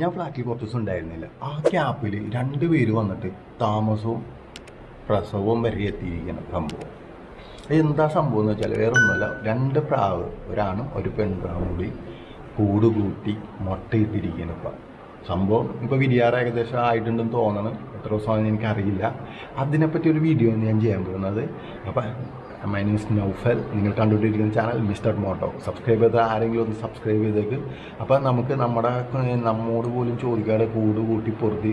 ഞാൻ ഫ്ലാറ്റിൽ കുറച്ച് ദിവസം ഉണ്ടായിരുന്നില്ല. ആ ക്യാപ്പിൽ രണ്ട് പേര് വന്നിട്ട് താമസവും പ്രസവവും വരെ എത്തിയിരിക്കുന്ന സംഭവം. എന്താ സംഭവം എന്ന് വെച്ചാൽ വേറെ ഒന്നുമല്ല രണ്ട് പ്രാവ് ഒരാണും ഒരു പെൺപ്രാവും കൂടി കൂട് കൂട്ടി മുട്ടയിട്ടിരിക്കുന്നു സംഭവം ഇപ്പോൾ വിരിയാറ് ഏകദേശം ആയിട്ടുണ്ടെന്ന് തോന്നണം. എത്ര ദിവസമാണെന്ന് എനിക്കറിയില്ല. അതിനെപ്പറ്റി ഒരു വീഡിയോ ഞാൻ ചെയ്യാൻ പോകുന്നത്. അപ്പം മൈ ന്യൂസ് നൗഫൽ നിങ്ങൾ കണ്ടുകൊണ്ടിരിക്കുന്ന ചാനൽ മിസ്റ്റർ മോട്ടോ സബ്സ്ക്രൈബ് ചെയ്ത ആരെങ്കിലും ഒന്ന് സബ്സ്ക്രൈബ് ചെയ്തേക്ക്. അപ്പം നമുക്ക് നമ്മുടെ നമ്മോട് പോലും ചോദിക്കാതെ കൂട് കൂട്ടി പൊറുതി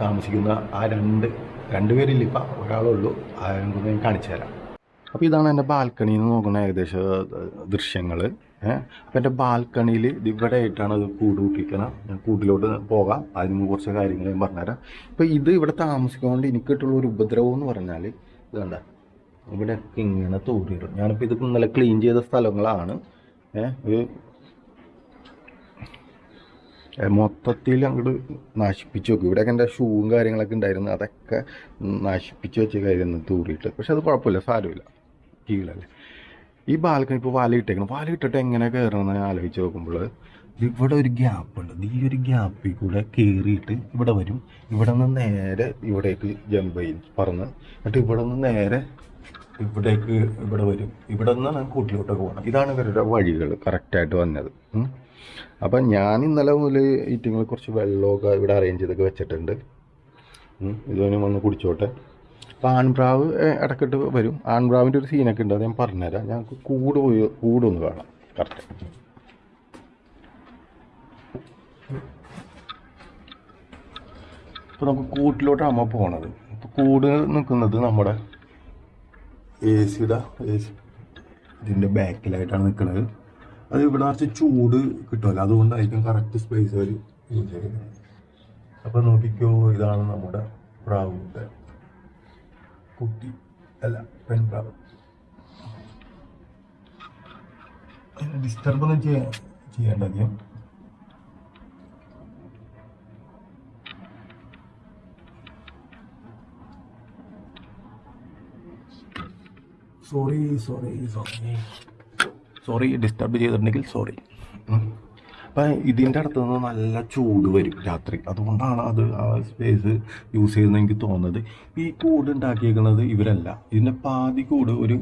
താമസിക്കുന്ന ആ രണ്ട് രണ്ടുപേരില്ല ഇപ്പം ഒരാളുള്ളൂ. ആരെങ്കിലും ഞാൻ കാണിച്ചു തരാം. അപ്പോൾ ഇതാണ് എന്റെ ബാൽക്കണിയിൽ നിന്ന് നോക്കുന്ന ഏകദേശം ദൃശ്യങ്ങൾ അപ്പോൾ എന്റെ ബാൽക്കണിയിൽ ഇവിടെ ആയിട്ടാണ് അത് കൂട് കൂട്ടിക്കണം ഞാൻ കൂട്ടിലോട്ട് പോകാം. അതിന് കുറച്ച് കാര്യങ്ങൾ ഞാൻ പറഞ്ഞുതരാം. ഇപ്പോൾ ഇത് ഇവിടെ താമസിക്കൊണ്ട് എനിക്ക് കിട്ടുള്ള ഒരു ഉപദ്രവം എന്ന് പറഞ്ഞാൽ ഇത് കണ്ട ഇവിടെ ഇങ്ങനെ തോന്നിയിട്ടുണ്ട് ഞാനിപ്പോൾ ഇത് ഇന്നലെ ക്ലീൻ ചെയ്ത സ്ഥലങ്ങളാണ്. ഏഹ് ഒരു മൊത്തത്തിൽ അങ്ങോട്ട് നശിപ്പിച്ച് വെക്കും. ഇവിടെയൊക്കെ എന്റെ ഷൂവും കാര്യങ്ങളൊക്കെ ഉണ്ടായിരുന്നു. അതൊക്കെ നശിപ്പിച്ച് വെച്ച കാര്യം തൂറിയിട്ട് പക്ഷെ അത് കുഴപ്പമില്ല സാരമില്ല. കീഴല്ലേ ഈ ബാൽക്കണി ഇപ്പോൾ വല ഇട്ടേക്കണം. വല ഇട്ടിട്ട് എങ്ങനെ കയറണമെന്ന് ഞാൻ ആലോചിച്ച് നോക്കുമ്പോൾ ഇവിടെ ഒരു ഗ്യാപ്പ് ഉണ്ട്. ഈ ഒരു ഗ്യാപ്പിൽ കൂടെ കയറിയിട്ട് ഇവിടെ വരും. ഇവിടെ നിന്ന് നേരെ ഇവിടേക്ക് ജമ്പ് ചെയ്യും പറന്ന്. എന്നിട്ട് ഇവിടെ നിന്ന് നേരെ ഇവിടേക്ക് ഇവിടെ വരും. ഇവിടെ നിന്നാണ് കൂട്ടിലോട്ടൊക്കെ പോകണം ഇതാണ് ഇവരുടെ വഴികൾ കറക്റ്റായിട്ട് വന്നത്. അപ്പം ഞാൻ ഇന്നലെ മുതൽ ഈറ്റിങ്ങൾ കുറച്ച് വെള്ളമൊക്കെ ഇവിടെ അറേഞ്ച് ചെയ്തൊക്കെ വെച്ചിട്ടുണ്ട്. ഇതുവരെ വന്ന് കുടിച്ചോട്ടെ. അപ്പം ആൺപ്രാവ് ഇടക്കിട്ട് വരും. ആൺപ്രാവിന്റെ ഒരു സീനൊക്കെ ഉണ്ട് അത് ഞാൻ പറഞ്ഞുതരാം. ഞങ്ങൾക്ക് കൂട് പോയി കൂടൊന്ന് കാണാം. കറക്റ്റ് ഇപ്പോൾ നമുക്ക് കൂട്ടിലോട്ടാണ് പോണത്? ഇപ്പോൾ കൂട് നിൽക്കുന്നത് നമ്മുടെ എ സിയുടെ എ സി ഇതിന്റെ ബാക്കിലായിട്ടാണ് നിൽക്കുന്നത് അത് ഇവിടെ കുറച്ച് ചൂട് കിട്ടുമല്ലോ അതുകൊണ്ടായിരിക്കും കറക്റ്റ് സ്പേസ് അവർ യൂസ് ചെയ്യുന്നത്. അപ്പോൾ നോക്കിക്കോ ഇതാണ് നമ്മുടെ പ്രാവിന്റെ കുട്ടി അല്ല പെൺപ്രാവ് ഡിസ്റ്റർബ് ഒന്നും ചെയ്യാൻ ചെയ്യേണ്ട sorry sorry sorry sorry disturb ചെയ്തിട്ടുണ്ടെങ്കിൽ സോറി അപ്പം ഇതിന്റെ അടുത്ത് നിന്ന് നല്ല ചൂട് വരും രാത്രി. അതുകൊണ്ടാണ് അത് ആ സ്പേസ് യൂസ് ചെയ്യുന്നത് എനിക്ക് തോന്നുന്നത്. ഈ കൂട് ഉണ്ടാക്കിയേക്കുന്നത് ഇവരല്ല. ഇതിന്റെ പാതി കൂട് ഒരു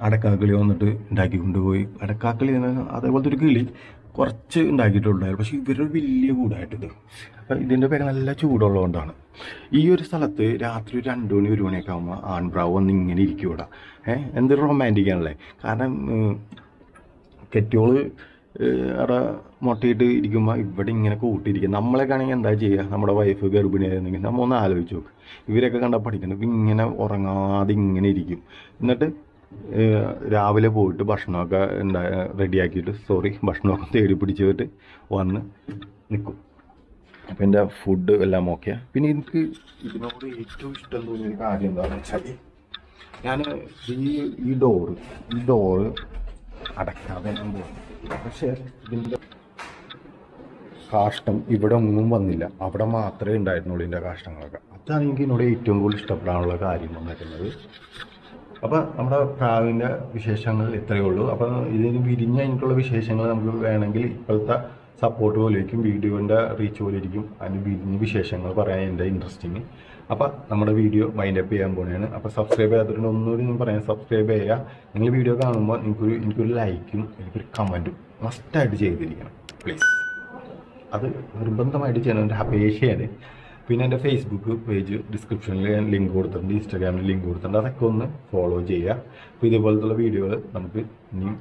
അടക്കാക്കിളി വന്നിട്ട് ഉണ്ടാക്കി കൊണ്ടുപോയി അടക്കാക്കിളി അതേപോലത്തെ ഒരു കിളി കുറച്ച് ഉണ്ടാക്കിയിട്ടുണ്ടായിരുന്നു. പക്ഷേ ഇവരൊരു വലിയ കൂടായിട്ടിത് അപ്പം ഇതിന്റെ പേര് നല്ല ചൂടുള്ളതുകൊണ്ടാണ്. ഈ ഒരു സ്ഥലത്ത് രാത്രി ഒരു രണ്ട് മണി ഒരു മണിയൊക്കെ ആകുമ്പോൾ ആൺപ്രാവ് വന്ന് ഇങ്ങനെ ഇരിക്കും ഇവിടെ. ഏഹ്? എന്തൊരു റൊമാന്റിക് ആണല്ലേ? കാരണം കെട്ടിയോൾ അവിടെ മുട്ടയിട്ട് ഇരിക്കുമ്പോൾ ഇവിടെ ഇങ്ങനെ കൂട്ടിയിരിക്കും. നമ്മളൊക്കെ ആണെങ്കിൽ എന്താ ചെയ്യുക നമ്മുടെ വൈഫ് ഗർഭിണിയായിരുന്നെങ്കിൽ നമ്മൾ ഒന്ന് ആലോചിച്ച് നോക്ക്. ഇവരൊക്കെ കണ്ട പഠിക്കണം ഇപ്പം ഇങ്ങനെ ഉറങ്ങാതെ ഇങ്ങനെ ഇരിക്കും. എന്നിട്ട് രാവിലെ പോയിട്ട് ഭക്ഷണമൊക്കെ ഉണ്ടാ റെഡിയാക്കിയിട്ട് സോറി ഭക്ഷണമൊക്കെ തേടി പിടിച്ചിട്ട് വന്ന് നിൽക്കും അപ്പം എന്റെ ഫുഡ് എല്ലാം ഓക്കെ പിന്നെ എനിക്ക് ഇതിനോട് ഏറ്റവും ഇഷ്ടം തോന്നിയ കാര്യം എന്താണെന്ന് വെച്ചാൽ ഞാൻ ഈ ഈ ഡോറ് ഈ ഡോറ് അടയ്ക്കാതെ ഞാൻ ഇതിന്റെ കാഷ്ടം ഇവിടെ ഒന്നും വന്നില്ല. അവിടെ മാത്രമേ ഉണ്ടായിരുന്നുള്ളൂ ഇതിന്റെ കാഷ്ടങ്ങളൊക്കെ. അതാണ് എനിക്ക് എന്നോട് ഏറ്റവും കൂടുതൽ ഇഷ്ടപ്പെടാനുള്ള കാര്യം വന്നിരിക്കുന്നത് അപ്പോൾ നമ്മുടെ പ്രാവിന്റെ വിശേഷങ്ങൾ ഇത്രയേ ഉള്ളൂ. അപ്പോൾ ഇതിന് വിരിഞ്ഞ് അതിനുള്ള വിശേഷങ്ങൾ നമുക്ക് വേണമെങ്കിൽ ഇപ്പോഴത്തെ സപ്പോർട്ട് പോലെ ഇരിക്കും വീഡിയോന്റെ റീച്ച് പോലെ ഇരിക്കും. അതിന് വിരിഞ്ഞ വിശേഷങ്ങൾ പറയാൻ എന്റെ ഇൻട്രസ്റ്റിങ് അപ്പോൾ നമ്മുടെ വീഡിയോ വൈൻഡ് അപ്പ് ചെയ്യാൻ പോവുകയാണ് അപ്പോൾ സബ്സ്ക്രൈബ് ചെയ്യാത്തവരുടെ ഒന്നുകൂടി ഞാൻ പറയാം സബ്സ്ക്രൈബ് ചെയ്യുക നിങ്ങൾ വീഡിയോ കാണുമ്പോൾ എനിക്കൊരു എനിക്കൊരു ലൈക്കും എനിക്കൊരു കമന്റും മസ്റ്റായിട്ട് ചെയ്തിരിക്കണം. പ്ലീസ് അത് നിർബന്ധമായിട്ട് ചെയ്യണം. എന്റെ അപേക്ഷയാണ്. പിന്നെ എന്റെ ഫേസ്ബുക്ക് പേജ് ഡിസ്ക്രിപ്ഷനിൽ ഞാൻ ലിങ്ക് കൊടുത്തിട്ടുണ്ട്. ഇൻസ്റ്റാഗ്രാമിൽ ലിങ്ക് കൊടുത്തിട്ടുണ്ട്. അതൊക്കെ ഒന്ന് ഫോളോ ചെയ്യുക അപ്പോൾ ഇതേപോലത്തുള്ള വീഡിയോകൾ നമുക്ക് ഇനി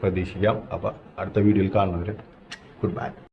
പ്രതീക്ഷിക്കാം. അപ്പോൾ അടുത്ത വീഡിയോയിൽ കാണുന്നവർ curvada.